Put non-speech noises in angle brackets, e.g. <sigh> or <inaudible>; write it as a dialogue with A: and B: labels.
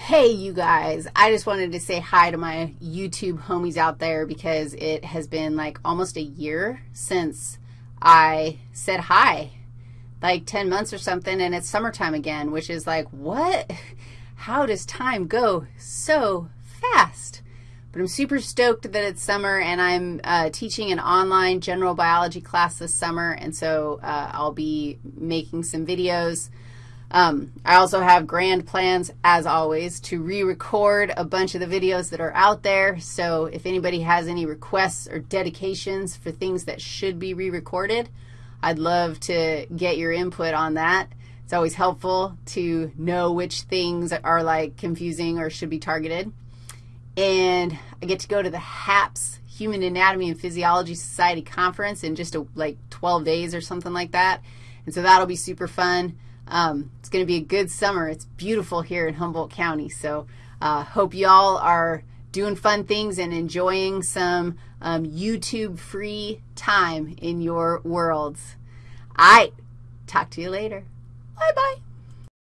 A: Hey, you guys. I just wanted to say hi to my YouTube homies out there because it has been like almost a year since I said hi, like 10 months or something, and it's summertime again, which is like, what? <laughs> How does time go so fast? But I'm super stoked that it's summer, and I'm uh, teaching an online general biology class this summer, and so uh, I'll be making some videos um, I also have grand plans, as always, to re-record a bunch of the videos that are out there. So if anybody has any requests or dedications for things that should be re-recorded, I'd love to get your input on that. It's always helpful to know which things are, like, confusing or should be targeted. And I get to go to the HAPS, Human Anatomy and Physiology Society Conference in just, a, like, 12 days or something like that. And so that'll be super fun. Um, it's going to be a good summer. It's beautiful here in Humboldt County. So uh, hope you all are doing fun things and enjoying some um, YouTube-free time in your worlds. All right. Talk to you later. Bye-bye.